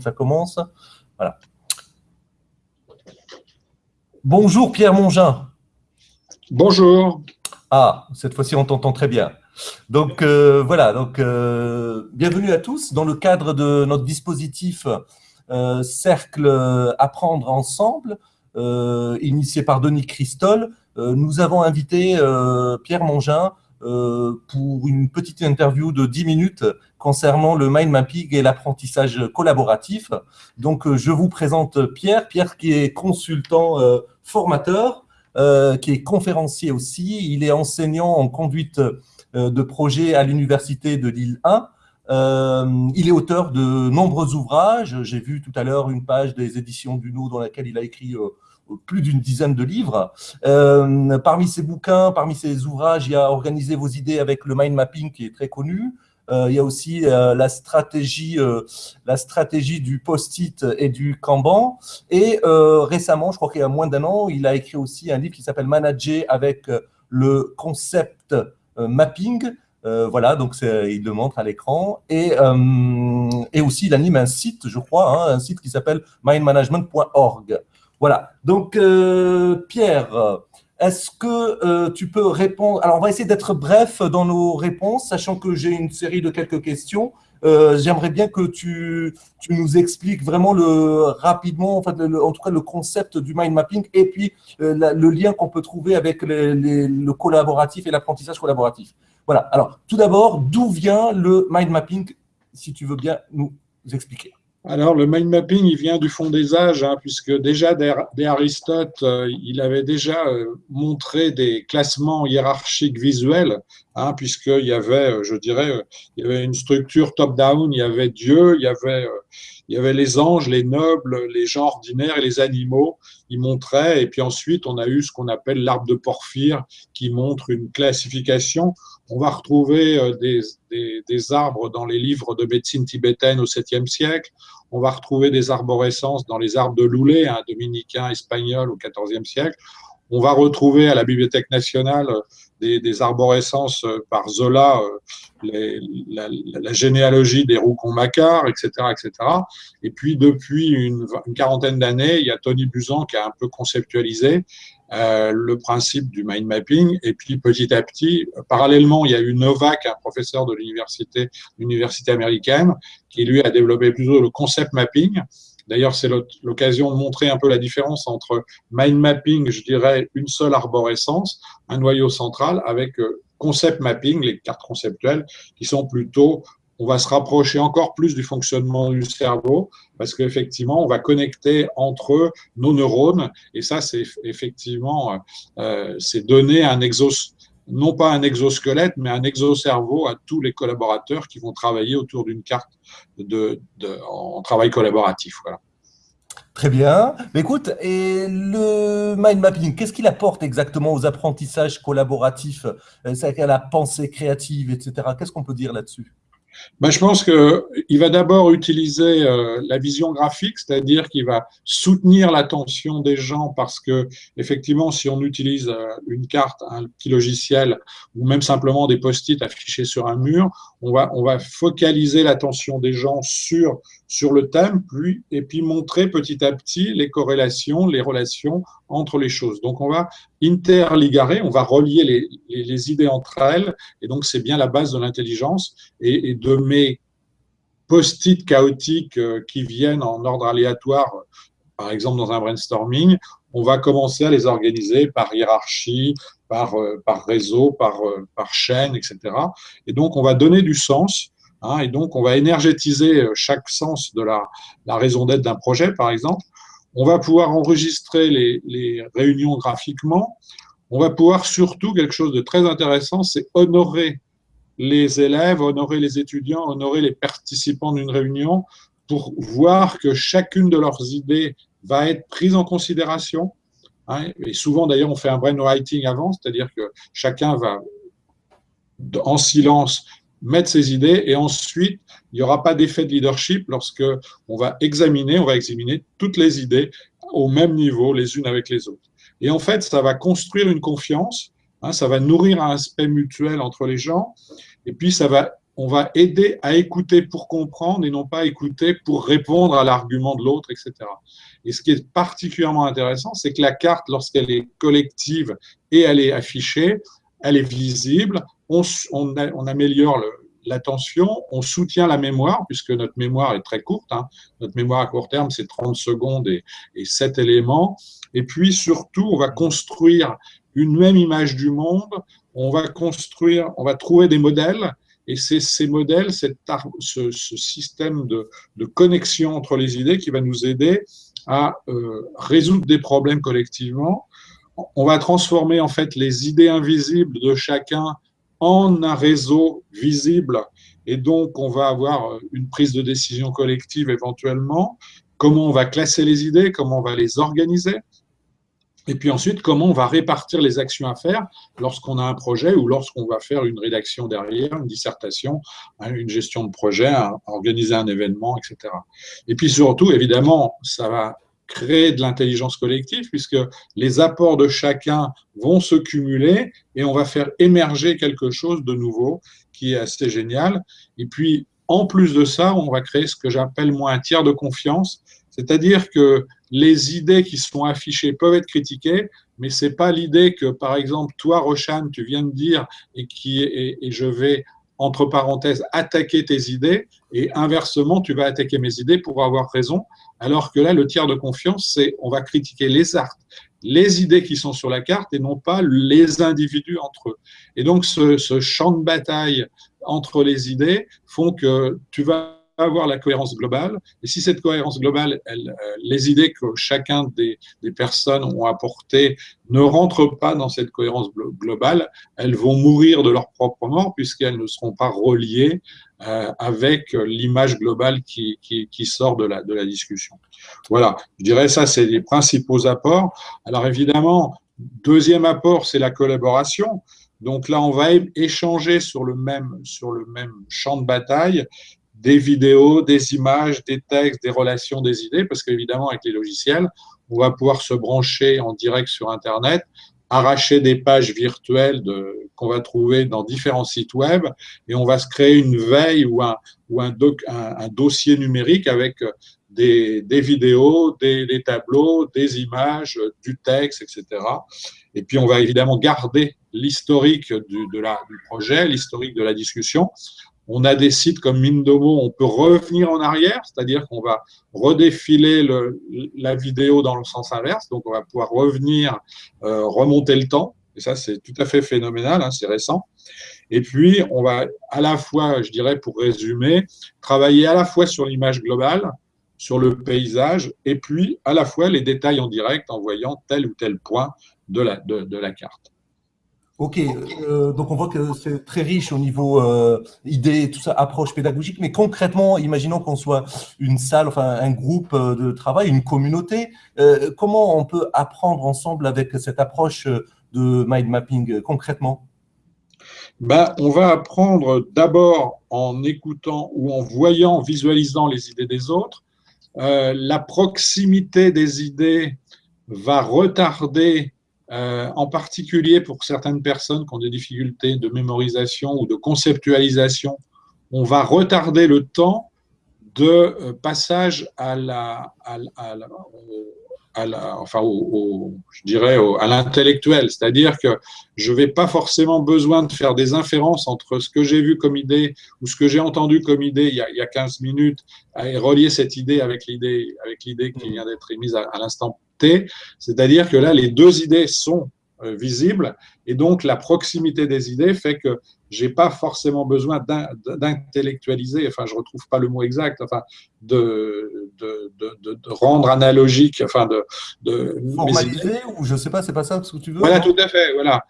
ça commence. Voilà. Bonjour Pierre Mongin. Bonjour. Ah, cette fois-ci on t'entend très bien. Donc euh, voilà, donc euh, bienvenue à tous dans le cadre de notre dispositif euh, Cercle Apprendre Ensemble, initié par Denis Christol. nous avons invité Pierre Mongin pour une petite interview de 10 minutes concernant le mind mapping et l'apprentissage collaboratif. Donc, euh, je vous présente Pierre. Pierre qui est consultant euh, formateur, qui est conférencier aussi. Il est enseignant en conduite de projet à l'Université de Lille 1. il est auteur de nombreux ouvrages. J'ai vu tout à l'heure une page des éditions Duno dans laquelle il a écrit plus d'une dizaine de livres. Euh, parmi ces bouquins, parmi ces ouvrages, il y a Organiser vos idées avec le mind mapping qui est très connu. Euh, il y a aussi euh, la, stratégie, la stratégie du post-it et du Kanban. Et récemment, je crois qu'il y a moins d'un an, il a écrit aussi un livre qui s'appelle Manager avec le concept mapping. voilà, donc il le montre à l'écran. Et, aussi, il anime un site, je crois, hein, un site qui s'appelle mindmanagement.org. Voilà. Donc, euh, Pierre, est-ce que euh, tu peux répondre Alors, on va essayer d'être bref dans nos réponses, sachant que j'ai une série de quelques questions. Euh, j'aimerais bien que tu, nous expliques vraiment le, rapidement, en, fait, en tout cas, le concept du mind mapping et puis le lien qu'on peut trouver avec le collaboratif et l'apprentissage collaboratif. Voilà. Alors, tout d'abord, d'où vient le mind mapping, si tu veux bien nous expliquer? Alors, le mind mapping, il vient du fond des âges, hein, puisque déjà dès Aristote, euh, il avait déjà euh, montré des classements hiérarchiques visuels, hein, puisqu'il y avait, euh, je dirais, il y avait une structure top-down, il y avait Dieu, il y avait, les anges, les nobles, les gens ordinaires et les animaux. Il montrait, et puis ensuite, on a eu ce qu'on appelle l'arbre de Porphyre, qui montre une classification. On va retrouver des, des arbres dans les livres de médecine tibétaine au 7e siècle. On va retrouver des arborescences dans les arbres de Loulé, un dominicain espagnol au XIVe siècle. On va retrouver à la Bibliothèque nationale des, arborescences euh, par Zola, euh, la, généalogie des roucons-macquart, etc., etc. Et puis, depuis une, quarantaine d'années, il y a Tony Buzan qui a un peu conceptualisé euh, le principe du mind mapping. Et puis, petit à petit, parallèlement, il y a eu Novak, un professeur de l'université, l'université américaine, qui lui a développé plutôt le concept mapping. D'ailleurs, c'est l'occasion de montrer un peu la différence entre mind mapping, je dirais, une seule arborescence, un noyau central, avec euh, concept mapping, les cartes conceptuelles, qui sont plutôt on va se rapprocher encore plus du fonctionnement du cerveau parce qu'effectivement, on va connecter entre nos neurones et ça, c'est effectivement, euh, c'est donner un exos, non pas un exosquelette, mais un exocerveau à tous les collaborateurs qui vont travailler autour d'une carte de, en travail collaboratif. Très bien. Écoute, et le mind mapping, qu'est-ce qu'il apporte exactement aux apprentissages collaboratifs? C'est à la pensée créative, etc. Qu'est-ce qu'on peut dire là-dessus? Ben, je pense qu'il va d'abord utiliser euh, la vision graphique, c'est-à-dire qu'il va soutenir l'attention des gens parce que, effectivement, si on utilise euh, une carte, un petit logiciel ou même simplement des post-it affichés sur un mur, on va, on va focaliser l'attention des gens sur, sur le thème et puis montrer petit à petit les corrélations, les relations entre les choses. Donc, on va interligarer, on va relier les, les, idées entre elles, et donc c'est bien la base de l'intelligence. Et, de mes post-it chaotiques euh, qui viennent en ordre aléatoire, par exemple dans un brainstorming, on va commencer à les organiser par hiérarchie, par, euh, par réseau, par, euh, par chaîne, etc. Et donc, on va donner du sens, hein, et donc on va énergétiser chaque sens de la, la raison d'être d'un projet, par exemple, on va pouvoir enregistrer les, réunions graphiquement. On va pouvoir surtout, quelque chose de très intéressant, c'est honorer les élèves, honorer les étudiants, honorer les participants d'une réunion pour voir que chacune de leurs idées va être prise en considération. Hein. Et souvent, d'ailleurs, on fait un brainwriting avant, c'est-à-dire que chacun va en silence mettre ses idées et ensuite, il n'y aura pas d'effet de leadership lorsque on va examiner, on va examiner toutes les idées au même niveau, les unes avec les autres. Et en fait, ça va construire une confiance, hein, ça va nourrir un aspect mutuel entre les gens, et puis ça va on va aider à écouter pour comprendre et non pas écouter pour répondre à l'argument de l'autre, etc. Et ce qui est particulièrement intéressant, c'est que la carte, lorsqu'elle est collective et elle est affichée, elle est visible, on, améliore l'attention, on soutient la mémoire, puisque notre mémoire est très courte. Hein. Notre mémoire à court terme, c'est 30 secondes et, et 7 éléments. Et puis surtout, on va construire une même image du monde, on va construire, on va trouver des modèles et c'est ces modèles, ce, système de, connexion entre les idées qui va nous aider à euh, résoudre des problèmes collectivement. On va transformer en fait les idées invisibles de chacun en un réseau visible et donc on va avoir une prise de décision collective éventuellement. Comment on va classer les idées, comment on va les organiser, et puis ensuite, comment on va répartir les actions à faire lorsqu'on a un projet ou lorsqu'on va faire une rédaction derrière, une dissertation, hein, une gestion de projet, organiser un événement, etc. Et puis surtout, évidemment, ça va créer de l'intelligence collective puisque les apports de chacun vont se cumuler et on va faire émerger quelque chose de nouveau qui est assez génial. Et puis, en plus de ça, on va créer ce que j'appelle moi un tiers de confiance, c'est-à-dire que les idées qui sont affichées peuvent être critiquées, mais ce n'est pas l'idée que, par exemple, toi, Roshan, tu viens de dire et, qui, et, je vais, entre parenthèses, attaquer tes idées, et inversement, tu vas attaquer mes idées pour avoir raison, alors que là, le tiers de confiance, c'est on va critiquer les arts, les idées qui sont sur la carte et non pas les individus entre eux. Et donc, ce, ce champ de bataille entre les idées font que tu vas avoir la cohérence globale. Et si cette cohérence globale, elle, euh, les idées que chacun des, personnes ont apportées ne rentrent pas dans cette cohérence globale, elles vont mourir de leur propre mort puisqu'elles ne seront pas reliées euh, avec l'image globale qui, sort de la, de la discussion. Voilà, je dirais ça, c'est les principaux apports. Alors évidemment, deuxième apport, c'est la collaboration. Donc là, on va échanger sur le même, sur le même champ de bataille des vidéos, des images, des textes, des relations, des idées, parce qu'évidemment, avec les logiciels, on va pouvoir se brancher en direct sur Internet, arracher des pages virtuelles qu'on va trouver dans différents sites web, et on va se créer une veille ou un, dossier numérique avec des, des vidéos, des, tableaux, des images, du texte, etc. Et puis, on va évidemment garder l'historique du projet, l'historique de la discussion, on a des sites comme Mindomo, on peut revenir en arrière, c'est-à-dire qu'on va redéfiler la vidéo dans le sens inverse, donc on va pouvoir revenir, euh, remonter le temps, et ça c'est tout à fait phénoménal, hein, c'est récent. Et puis on va à la fois, je dirais pour résumer, travailler à la fois sur l'image globale, sur le paysage, et puis à la fois les détails en direct en voyant tel ou tel point de la carte. Ok, euh, donc on voit que c'est très riche au niveau euh, idées, tout ça, approche pédagogique, mais concrètement, imaginons qu'on soit une salle, enfin un groupe euh, de travail, une communauté, euh, comment on peut apprendre ensemble avec cette approche de mind mapping concrètement? Ben, On va apprendre d'abord en écoutant ou en voyant, visualisant les idées des autres. la proximité des idées va retarder euh, en particulier pour certaines personnes qui ont des difficultés de mémorisation ou de conceptualisation, on va retarder le temps de passage à la, à, enfin, je dirais à l'intellectuel, c'est-à-dire que je vais pas forcément besoin de faire des inférences entre ce que j'ai vu comme idée ou ce que j'ai entendu comme idée il y, a, il y a 15 minutes et relier cette idée avec l'idée avec l'idée qui vient d'être émise à l'instant c'est-à-dire que là, les deux idées sont euh, visibles et donc la proximité des idées fait que j'ai pas forcément besoin d'intellectualiser, enfin je retrouve pas le mot exact, enfin de, de, de, rendre analogique, enfin de, de formaliser ou je sais pas, c'est pas ça ce que tu veux. Voilà, tout à fait, voilà.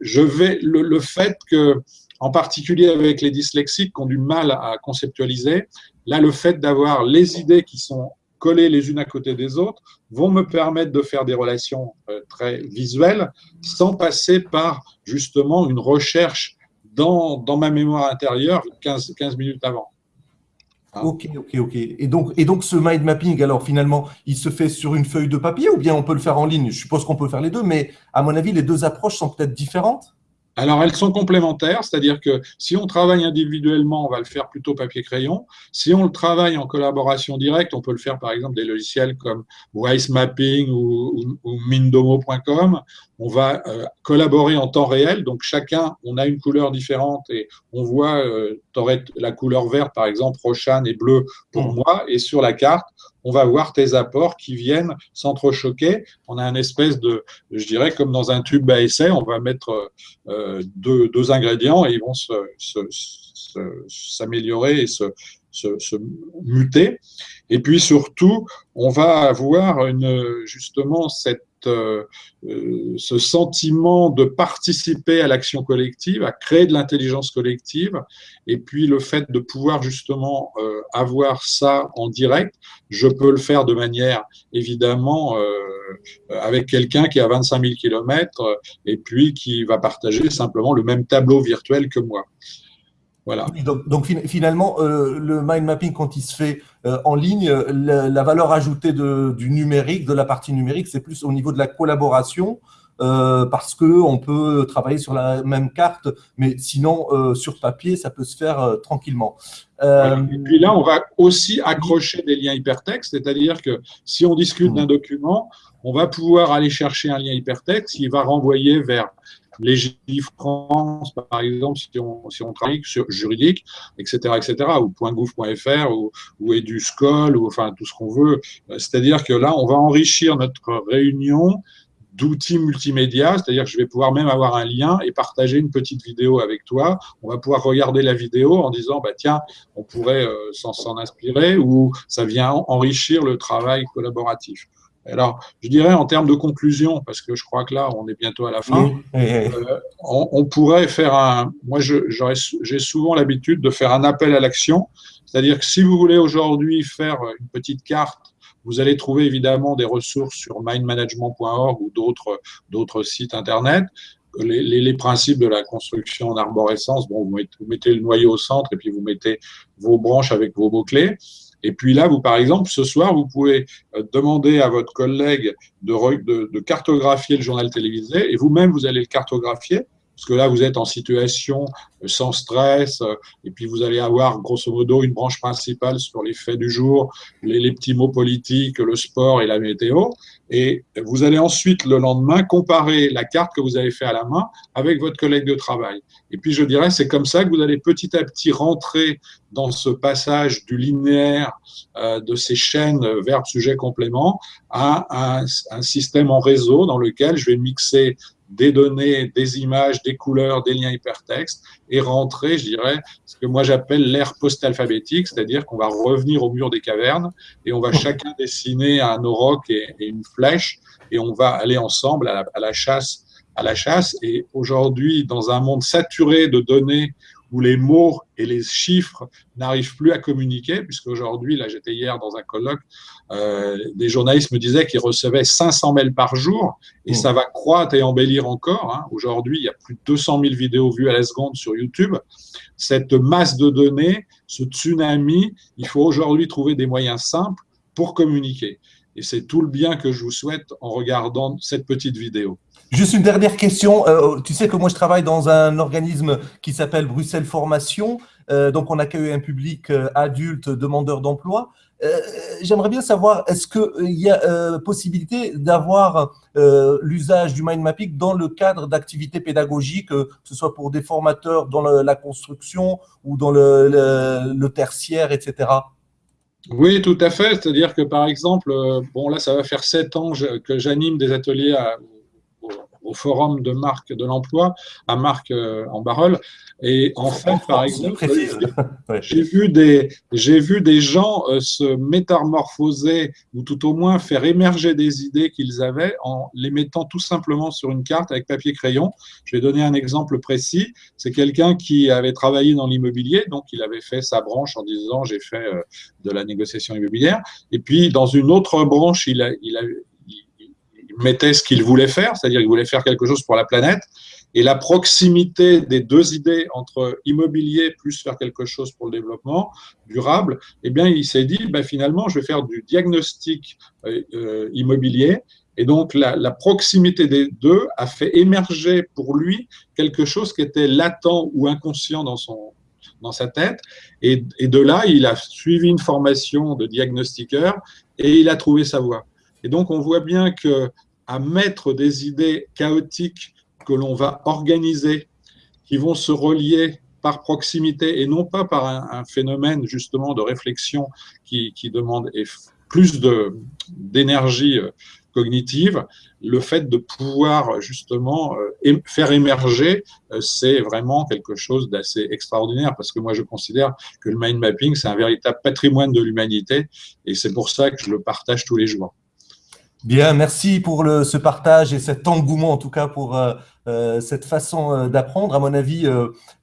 je vais le, le fait que en particulier avec les dyslexiques qui ont du mal à conceptualiser, là le fait d'avoir les idées qui sont collées les unes à côté des autres, vont me permettre de faire des relations euh, très visuelles sans passer par justement une recherche dans, dans ma mémoire intérieure 15, 15 minutes avant. Hein? Ok, ok, ok. Et donc, et donc ce mind mapping, alors finalement, il se fait sur une feuille de papier ou bien on peut le faire en ligne? Je suppose qu'on peut faire les deux, mais à mon avis, les deux approches sont peut-être différentes? Alors, elles sont complémentaires, c'est-à-dire que si on travaille individuellement, on va le faire plutôt papier-crayon. Si on le travaille en collaboration directe, on peut le faire par exemple des logiciels comme Wise Mapping ou, Mindomo.com. On va euh, collaborer en temps réel, donc chacun, on a une couleur différente et on voit, euh, la couleur verte par exemple, Roshan et bleu pour mmh. moi, et sur la carte, on va voir tes apports qui viennent s'entrechoquer. On a une espèce de, je dirais, comme dans un tube à essai, on va mettre euh, deux, ingrédients et ils vont s'améliorer et se, se, muter. Et puis surtout, on va avoir justement cette euh, euh, ce sentiment de participer à l'action collective, à créer de l'intelligence collective, et puis le fait de pouvoir justement euh, avoir ça en direct, je peux le faire de manière évidemment avec quelqu'un qui a 25 000 km et puis qui va partager simplement le même tableau virtuel que moi. Voilà. Donc, finalement, euh, le mind mapping, quand il se fait euh, en ligne, la, valeur ajoutée de, du numérique, de la partie numérique, c'est plus au niveau de la collaboration, euh, parce qu'on peut travailler sur la même carte, mais sinon, sur papier, ça peut se faire tranquillement. Et puis là, on va aussi accrocher des liens hypertextes, c'est-à-dire que si on discute d'un document, on va pouvoir aller chercher un lien hypertexte, il va renvoyer vers les France, par exemple, si on, travaille sur juridique, etc., etc., ou .gouv.fr, ou, ou EduScol, ou enfin tout ce qu'on veut. C'est-à-dire que là, on va enrichir notre réunion d'outils multimédia, c'est-à-dire que je vais pouvoir même avoir un lien et partager une petite vidéo avec toi. On va pouvoir regarder la vidéo en disant, bah, tiens, on pourrait euh, s'en inspirer ou ça vient enrichir le travail collaboratif. Alors, je dirais en termes de conclusion, parce que je crois que là, on est bientôt à la fin, euh, on, pourrait faire un... Moi, j'ai souvent l'habitude de faire un appel à l'action, c'est-à-dire que si vous voulez aujourd'hui faire une petite carte, vous allez trouver évidemment des ressources sur mindmanagement.org ou d'autres sites Internet. Les, les, principes de la construction en arborescence, bon, vous mettez, vous mettez le noyau au centre et puis vous mettez vos branches avec vos mots-clés. Et puis là, vous, par exemple, ce soir, vous pouvez euh, demander à votre collègue de, de, cartographier le journal télévisé et vous-même, vous allez le cartographier parce que là, vous êtes en situation euh, sans stress, euh, et puis vous allez avoir grosso modo une branche principale sur les faits du jour, les, petits mots politiques, le sport et la météo, et vous allez ensuite, le lendemain, comparer la carte que vous avez fait à la main avec votre collègue de travail. Et puis, je dirais, c'est comme ça que vous allez petit à petit rentrer dans ce passage du linéaire euh, de ces chaînes verbe, sujet, complément à un système en réseau dans lequel je vais mixer des données, des images, des couleurs, des liens hypertextes et rentrer, je dirais, ce que moi j'appelle l'ère post-alphabétique, c'est-à-dire qu'on va revenir au mur des cavernes et on va chacun dessiner un auroch et, une flèche et on va aller ensemble à la chasse à la chasse. Et aujourd'hui, dans un monde saturé de données où les mots et les chiffres n'arrivent plus à communiquer, puisque aujourd'hui, là j'étais hier dans un colloque, euh, des journalistes me disaient qu'ils recevaient 500 mails par jour, et ça va croître et embellir encore. Hein. Aujourd'hui, il y a plus de 200 000 vidéos vues à la seconde sur YouTube. Cette masse de données, ce tsunami, il faut aujourd'hui trouver des moyens simples pour communiquer. Et c'est tout le bien que je vous souhaite en regardant cette petite vidéo. Juste une dernière question. Euh, tu sais que moi, je travaille dans un organisme qui s'appelle Bruxelles Formation. Euh, donc, on accueille un public euh, adulte, demandeur d'emploi. J'aimerais bien savoir, est-ce qu'il y a possibilité d'avoir l'usage du mind mapping dans le cadre d'activités pédagogiques, que ce soit pour des formateurs dans la construction ou dans le, tertiaire, etc. Oui, tout à fait. C'est-à-dire que, par exemple, bon, là, ça va faire sept ans que j'anime des ateliers à, au forum de marque de l'emploi à Marc euh, en Barole. Et en fait, par exemple, j'ai vu des vu des gens euh, se métamorphoser ou tout au moins faire émerger des idées qu'ils avaient en les mettant tout simplement sur une carte avec papier crayon. Je vais donner un exemple précis. C'est quelqu'un qui avait travaillé dans l'immobilier, donc il avait fait sa branche en disant j'ai fait euh, de la négociation immobilière. Et puis dans une autre branche, il a, il a, mettait ce qu'il voulait faire, c'est-à-dire qu'il voulait faire quelque chose pour la planète. et la proximité des deux idées entre immobilier plus faire quelque chose pour le développement durable, eh bien, il s'est dit, ben, finalement, je vais faire du diagnostic euh, euh, immobilier. Et donc, la, proximité des deux a fait émerger pour lui quelque chose qui était latent ou inconscient dans, son, dans sa tête. Et, et de là, il a suivi une formation de diagnostiqueur et il a trouvé sa voie. Et donc, on voit bien que à mettre des idées chaotiques que l'on va organiser, qui vont se relier par proximité et non pas par un, phénomène justement de réflexion qui, demande plus d'énergie euh, cognitive, le fait de pouvoir justement euh, faire émerger, euh, c'est vraiment quelque chose d'assez extraordinaire parce que moi je considère que le mind mapping, c'est un véritable patrimoine de l'humanité et c'est pour ça que je le partage tous les jours. Bien, merci pour le, ce partage et cet engouement en tout cas pour euh, euh, cette façon euh, d'apprendre. À mon avis,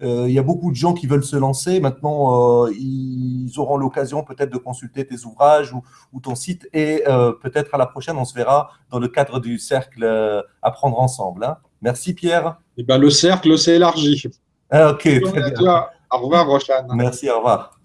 il y a beaucoup de gens qui veulent se lancer. Maintenant, ils auront l'occasion peut-être de consulter tes ouvrages ou, ton site et peut-être à la prochaine, on se verra dans le cadre du cercle Apprendre ensemble. Hein. Merci Pierre. Eh ben, le cercle s'est élargi. Ah, ok, très bien. Au revoir Rochane. Merci, au revoir.